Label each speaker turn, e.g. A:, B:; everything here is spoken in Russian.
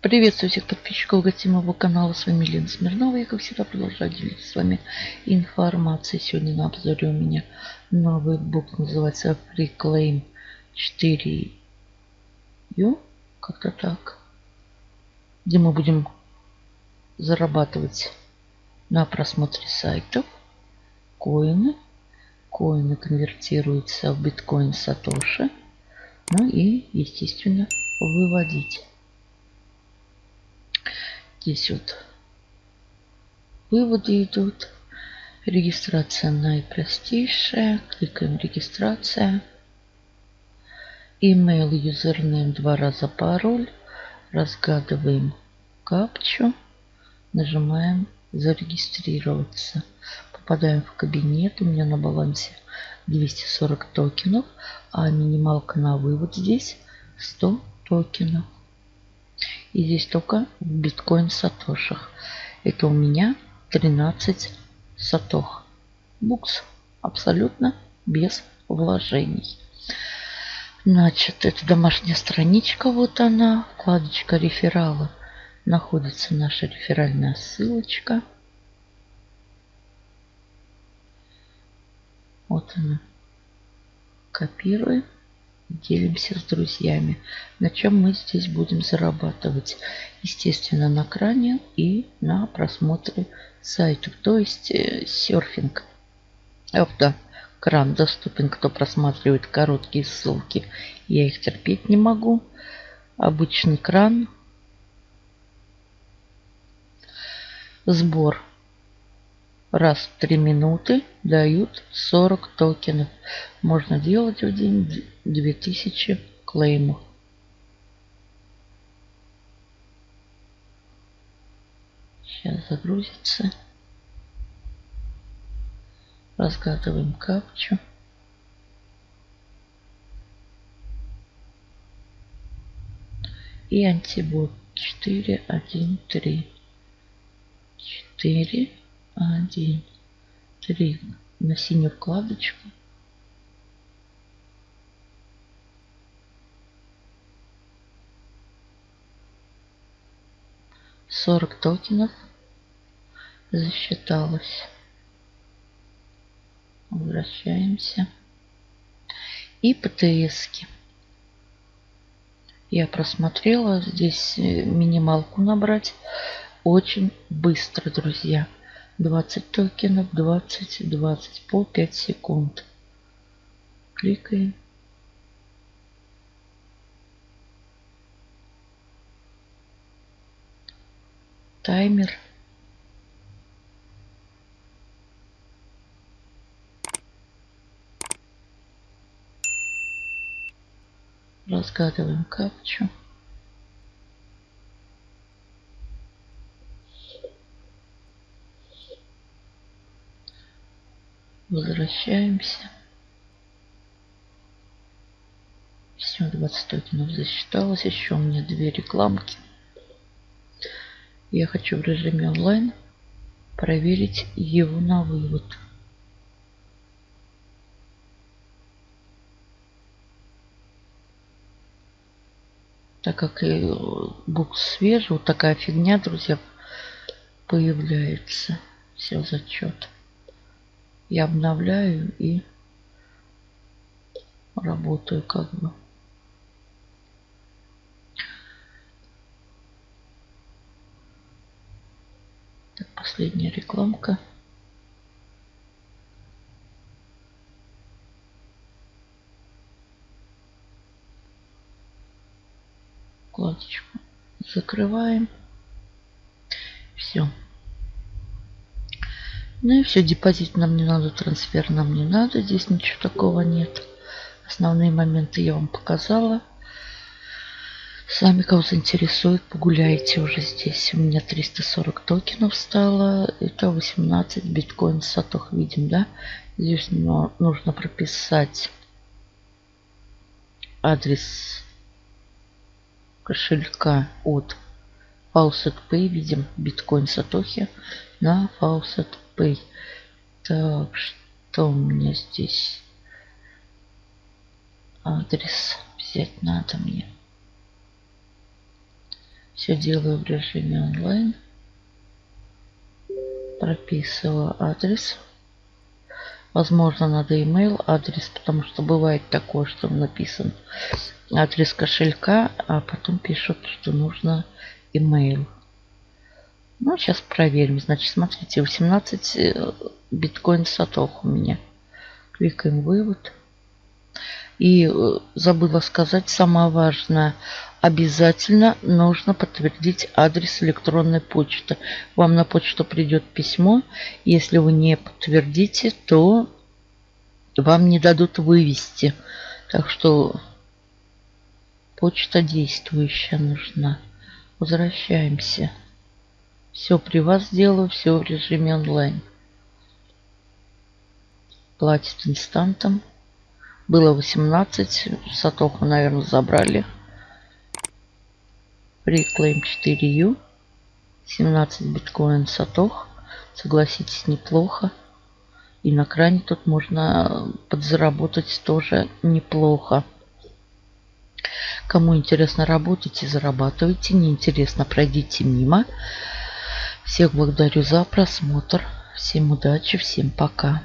A: Приветствую всех подписчиков гостей моего канала. С вами Лена Смирнова. Я, как всегда, продолжаю делиться с вами информацией. Сегодня на обзоре у меня новый бук. Называется Reclaim 4U. Как-то так. Где мы будем зарабатывать на просмотре сайтов коины. Коины конвертируются в биткоин Сатоши. Ну и, естественно, выводить. Здесь вот выводы идут. Регистрация наипростейшая. Кликаем регистрация. Email, юзернейм, два раза пароль. Разгадываем капчу. Нажимаем зарегистрироваться. Попадаем в кабинет. У меня на балансе 240 токенов. А минималка на вывод здесь 100 токенов. И здесь только в биткоин сатошах. Это у меня 13 сатох. Букс абсолютно без вложений. Значит, это домашняя страничка. Вот она. Вкладочка реферала. Находится наша реферальная ссылочка. Вот она. Копируем делимся с друзьями. На чем мы здесь будем зарабатывать? Естественно, на кране и на просмотре сайтов, то есть э, серфинг. Авто кран доступен, кто просматривает короткие ссылки. Я их терпеть не могу. Обычный кран. Сбор раз в 3 минуты дают 40 токенов. Можно делать в день 2000 клеймов. Сейчас загрузится. Разгадываем капчу. И антибот 4, 1, 3. 4, один, три на синюю вкладочку. Сорок токенов засчиталось. Возвращаемся. И птс -ки. Я просмотрела. Здесь э, минималку набрать очень быстро, друзья. 20 токенов, 20, 20 по 5 секунд. Кликаем. Таймер. Разгадываем капчу. Возвращаемся. Все, 20 токенов засчиталось. Еще у меня две рекламки. Я хочу в режиме онлайн проверить его на вывод. Так как и букс свежий, вот такая фигня, друзья, появляется. Все, зачет я обновляю и работаю как бы. Так, последняя рекламка. Вкладочку закрываем. Все. Ну и все, депозит нам не надо, трансфер нам не надо. Здесь ничего такого нет. Основные моменты я вам показала. Сами, кого заинтересует, погуляйте уже здесь. У меня 340 токенов стало. Это 18 биткоин сатох видим, да? Здесь нужно прописать адрес кошелька от Faucet Pay. Видим биткоин сатохи на Faucet Pay. Так, что у меня здесь? Адрес взять надо мне. Все делаю в режиме онлайн. Прописываю адрес. Возможно, надо email адрес, потому что бывает такое, что написан адрес кошелька, а потом пишут, что нужно email. Ну, сейчас проверим. Значит, смотрите, 18 э, биткоин сатох у меня. Кликаем вывод. И э, забыла сказать, самое важное, обязательно нужно подтвердить адрес электронной почты. Вам на почту придет письмо. Если вы не подтвердите, то вам не дадут вывести. Так что почта действующая нужна. Возвращаемся. Все при вас сделаю, все в режиме онлайн. Платит инстантом. Было 18. Сатоху, наверное, забрали. Reclaim 4U. 17 биткоин сатох. Согласитесь, неплохо. И на кране тут можно подзаработать тоже неплохо. Кому интересно работать и зарабатывайте, неинтересно пройдите мимо. Всех благодарю за просмотр. Всем удачи, всем пока.